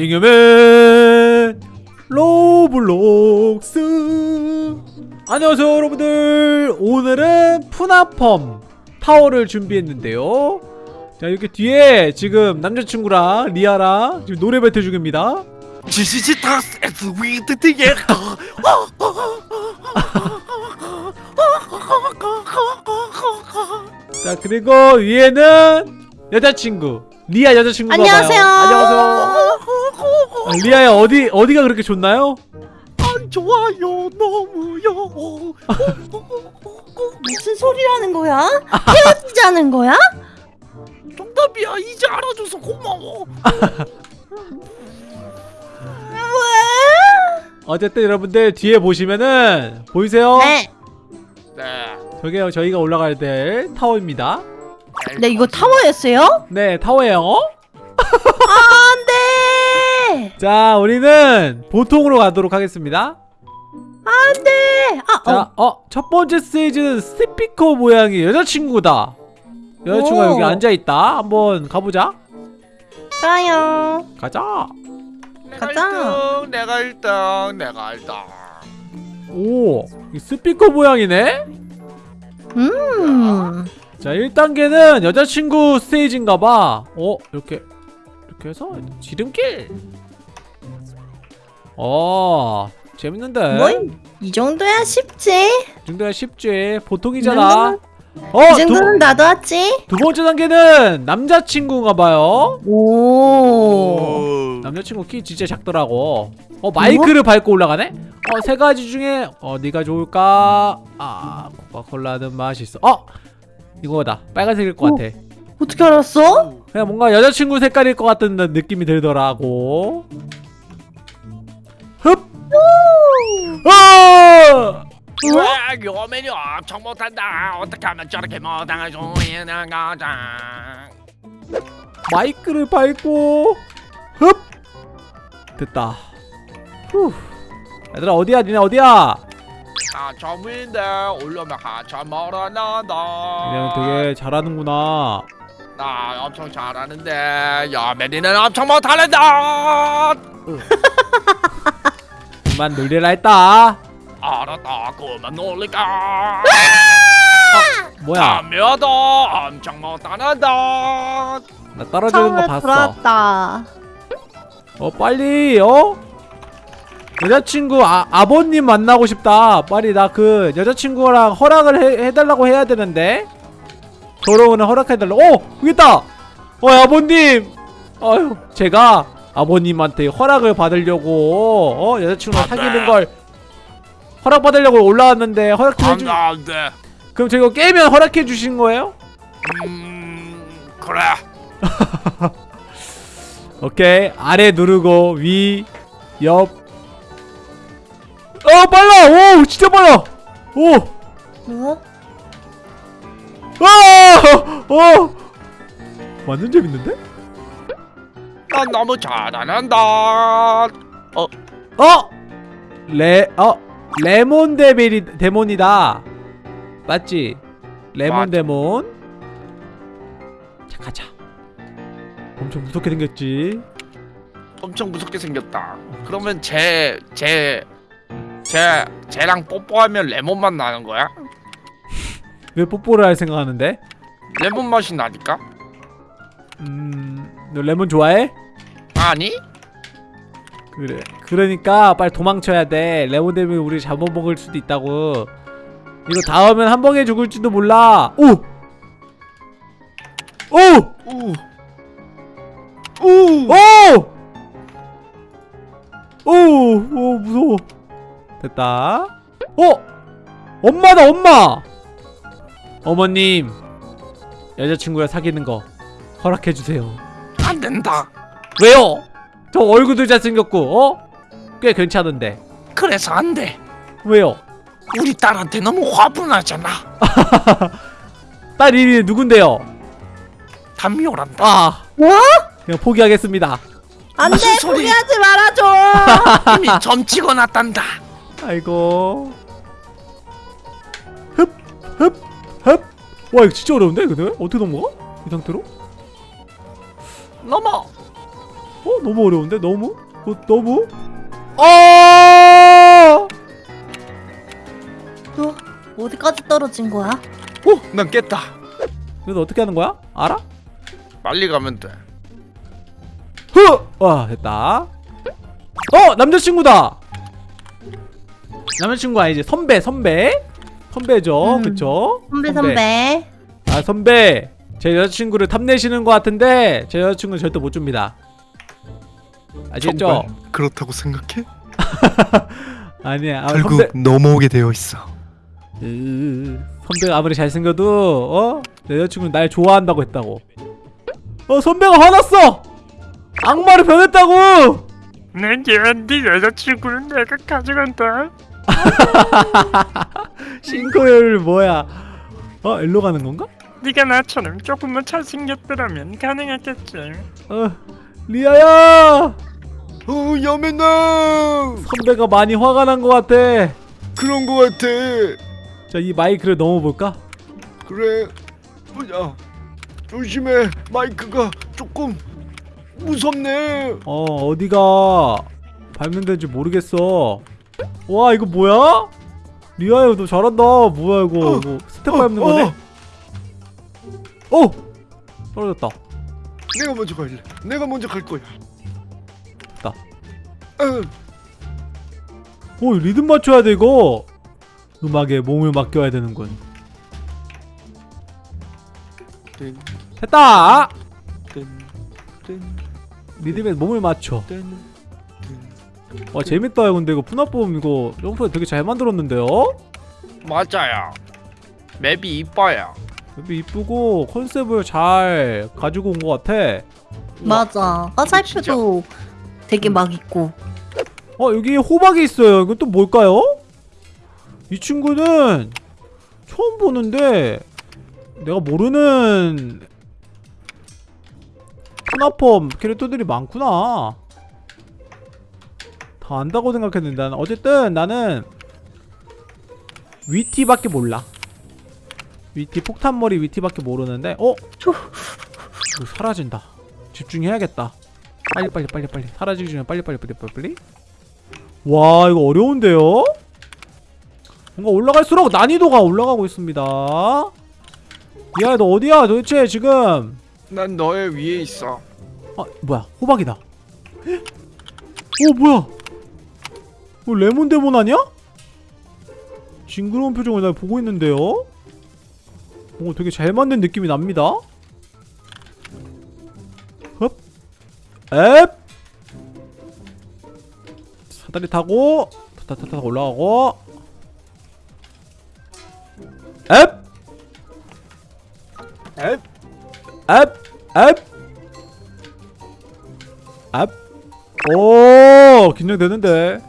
잉여맨 로블록스. 안녕하세요 여러분들. 오늘은 프나펑 타워를 준비했는데요. 자 이렇게 뒤에 지금 남자친구랑 리아랑 지금 노래 배틀 중입니다. 자 그리고 위에는 여자친구 리아 여자친구가 안녕하세요. 봐요. 안녕하세요. 아, 리아야 어디 어디가 그렇게 좋나요? 안 좋아요 너무요 무슨 소리라는 거야? 헤어지자는 거야? 정답이야 이제 알아줘서 고마워 왜? 어쨌든 여러분들 뒤에 보시면은 보이세요? 네. 네 저게 저희가 올라가야 될 타워입니다. 네 이거 타워였어요? 네, 타워예요. 안돼. 자, 우리는 보통으로 가도록 하겠습니다. 안돼. 아 어. 자, 어, 첫 번째 스테이지는 스피커 모양의 여자친구다. 여자친구가 오. 여기 앉아 있다. 한번 가보자. 좋아요. 가자. 내가 가자. 1등 내가 1등 내가 1등 오, 이 스피커 모양이네. 음. 자, 1단계는 여자친구 스테이지인가봐. 어, 이렇게 이렇게 해서 지름길. 어, 재밌는데. 뭐이 정도야 쉽지. 이 정도야 쉽지. 보통이잖아. 어, 이 두, 정도는 나도 왔지. 두 번째 단계는 남자친구인가 봐요. 오. 남자친구 키 진짜 작더라고. 어, 마이크를 밟고 올라가네? 어, 세 가지 중에 어디가 좋을까? 아, 코카콜라는 맛있어. 어! 이거다. 빨간색일 것 오. 같아. 어떻게 알았어? 그냥 뭔가 여자친구 색깔일 것 같은 느낌이 들더라고. 흡! 아! 왜 요맨이 엄청 못한다 어떻게 하면 저렇게 못당할 수 있는 거죠 마이크를 밟고 흡! 됐다. 후. 얘들아 어디야? 니네 어디야? 아 점인데 올려면 한참 멀어난다 그냥 되게 잘하는구나. 나 엄청 잘하는데 여맨이는 엄청 못하는다 그만 놀리라 했다. 알았다 그만 놀릴까 뭐야? 담요도 엄청 못하는다 나 떨어지는 거 봤어. 불었다. 어 빨리 어? 여자친구 아, 아버님 만나고 싶다. 빨리 나 그 여자친구랑 허락을 해, 해달라고 해야 되는데 결혼을 허락해달라. 어 여기 있다. 어 아버님. 어휴 제가 아버님한테 허락을 받으려고 어 여자친구랑. 사귀는 걸 허락 받으려고 올라왔는데 허락 좀 해주. 안돼 안돼 그럼 제가 깨면 허락해 주신 거예요? 음 그래 오케이 아래 누르고 위, 옆. 어 빨라! 오 진짜 빨라! 오! 뭐? 아! 어! 완전 재밌는데? 난 너무 잘하는다 어! 레, 어! 레몬 데빌이, 데몬이다 맞지? 레몬 맞아. 데몬 자 가자 엄청 무섭게 생겼지 엄청 무섭게 생겼다 그러면 쟤 쟤 쟤 쟤랑 뽀뽀하면 레몬 맛 나는 거야? 왜 뽀뽀를 할 생각하는데? 레몬 맛이 나니까? 음... 너 레몬 좋아해? 아니? 그래. 그러니까 빨리 도망쳐야 돼. 레몬 데몬이 우리 잡아먹을 수도 있다고. 이거 닿으면 한 방에 죽을지도 몰라. 오! 오! 우. 오! 오! 오, 무서워. 됐다. 어! 엄마다, 엄마! 어머님, 여자친구랑 사귀는 거 허락해주세요. 안 된다 왜요? 저 얼굴도 잘생겼고, 어? 꽤 괜찮은데. 그래서 안돼 왜요? 우리 딸한테 너무 화분하잖아 딸 이름이 누군데요? 담요란다 아, 뭐? 그냥 포기하겠습니다. 안돼? 포기하지 말아줘. 이미 점 찍어놨단다 아이고. 흡, 흡, 흡. 와, 이거 진짜 어려운데, 근데? 어떻게 넘어가? 이 상태로? 넘어 어 너무 어려운데? 너무? 어, 너무? 어! 너 어디까지 떨어진 거야? 오, 난 깼다. 그래서 어떻게 하는 거야? 알아? 빨리 가면 돼. 흐 와 됐다. 어 남자친구다! 남자친구 아니지 선배 선배? 선배죠 음. 그쵸? 선배. 선배. 아 선배. 제 여자친구를 탐내시는 것 같은데 제 여자친구는 절대 못 줍니다 아시겠죠? 정말 그렇다고 생각해? 아니야 아, 결국 선배 넘어오게 되어 있어. 으, 선배가 아무리 잘생겨도 어? 내 여자친구는 날 좋아한다고 했다고 어 선배가 화났어 악마로 변했다고 내게 네 여자친구는 내가 가져간다. 싱크로율 뭐야 어 일로 가는 건가? 네가 나처럼 조금만 잘생겼더라면 가능했겠지. 어 리아야 어 야맨나 선배가 많이 화가 난 것 같아 그런 거 같아. 자 이 마이크를 넘어볼까? 그래 뭐야 조심해 마이크가 조금 무섭네. 어 어디가 발명된지 모르겠어 와 이거 뭐야? 리아야 너 잘한다 뭐야 이거 어, 이거 스텝 밟는 거네? 어! 떨어졌다 내가 먼저 갈래. 내가 먼저 갈 거야. 됐다. 응. 오 리듬 맞춰야 돼 이거 음악에 몸을 맡겨야 되는군 뜬, 됐다 리듬에 몸을 맞춰. 와 재밌다 야 근데 이거 푸나폼 이거 점프 되게 잘 만들었는데요? 맞아요. 맵이 이뻐요. 되게 이쁘고 컨셉을 잘 가지고 온 것 같아 맞아. 화살표도 되게 막 있고. 어 여기 호박이 있어요. 이건 또 뭘까요? 이 친구는 처음 보는데 내가 모르는 푸나폼 캐릭터들이 많구나. 다 안다고 생각했는데 나는 어쨌든 나는 위티밖에 몰라. 위티 폭탄머리 위티밖에 모르는데 어? 이거 사라진다. 집중해야겠다. 빨리 빨리 빨리 빨리. 사라지기 전에 빨리 빨리 빨리 빨리 빨리 와 이거 어려운데요? 뭔가 올라갈수록 난이도가 올라가고 있습니다 야 너 어디야 도대체 지금 난 너의 위에 있어. 아 뭐야 호박이다 헉? 오 뭐야 뭐 레몬데몬 아니야? 징그러운 표정을 날 보고 있는데요? 뭔가 되게 잘 만든 느낌이 납니다 흡 앱! 사다리 타고 타타타타 올라가고 앱! 앱. 앱! 앱! 앱! 오 긴장되는데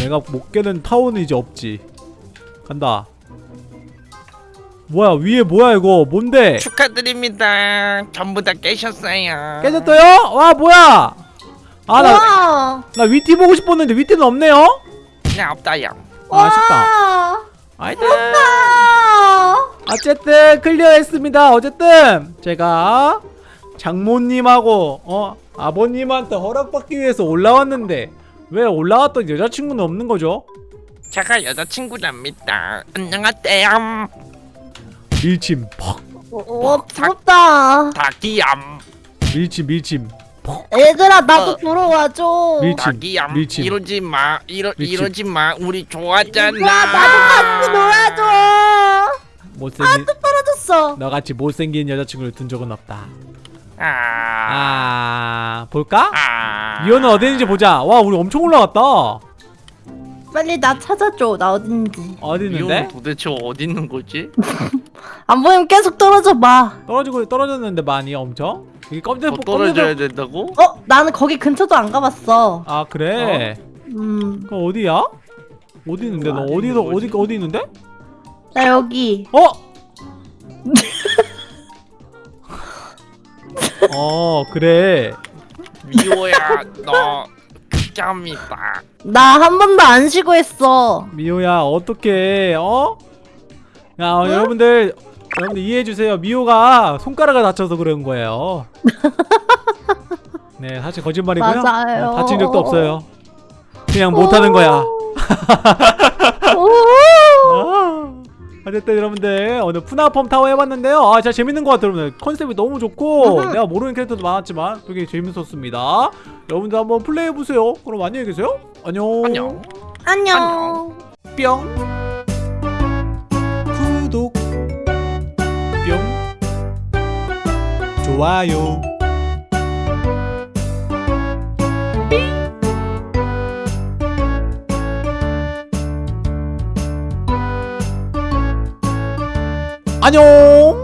내가 못 깨는 타워는 이제 없지 간다 뭐야 위에 뭐야 이거 뭔데 축하드립니다. 전부 다 깨셨어요. 깨졌어요? 와 뭐야 아나나 와. 위티 보고 싶었는데 위티는 없네요 그냥 없다요. 아, 아쉽다 와. 하여튼 아. 어쨌든 클리어했습니다 어쨌든 제가 장모님하고 어 아버님한테 허락받기 위해서 올라왔는데 왜 올라왔던 여자친구는 없는 거죠? 제가 여자친구랍니다. 안녕하세요. 밀침 퍽와 부럽다. 닭이얌. 밀침 밀침 얘들아 나도 어. 들어와줘. 밀- 닭이얌. 밀침. 이러지 마. 이러. 이러지 마. 우리 좋아하잖아. 와 나도 같이 놀아줘. 못생긴 떨어졌어. 너같이 못생긴 여자친구를 둔 적은 없다 아. 아 볼까? 아. 어디 있는지 보자 와 우리 엄청 올라갔다 빨리 나 찾아줘. 나 어딘지. 어디 있는데? 도대체 어디 있는 거지? 안 보이면 계속 떨어져 봐. 떨어지고 떨어졌는데 많이 엄청? 여기 껌들 더 떨어져야 된다고? 어 나는 거기 근처도 안 가봤어. 아 그래 음. 그럼 어디야? 어디 있는데 너 어디 어디 있는 어디? 어디 있는데? 나 여기. 어? 어 그래 미호야 너 극혐이다. 나 한 번도 안 쉬고 했어. 미호야 어떻게 어? 야 어, 여러분들 여러분들 이해해 주세요. 미호가 손가락을 다쳐서 그런 거예요. 네 사실 거짓말이고요. 맞아요. 네, 다친 적도 없어요. 그냥 못하는 거야. 오. 아, 어쨌든 여러분들 오늘 푸나펌 타워 해봤는데요. 아 진짜 재밌는 것 같아요 여러분들. 컨셉이 너무 좋고. 음. 내가 모르는 캐릭터도 많았지만 되게 재밌었습니다. 여러분들 한번 플레이해보세요. 그럼 안녕히 계세요. 안녕. 안녕. 안녕. 뿅 좋아요. 안녕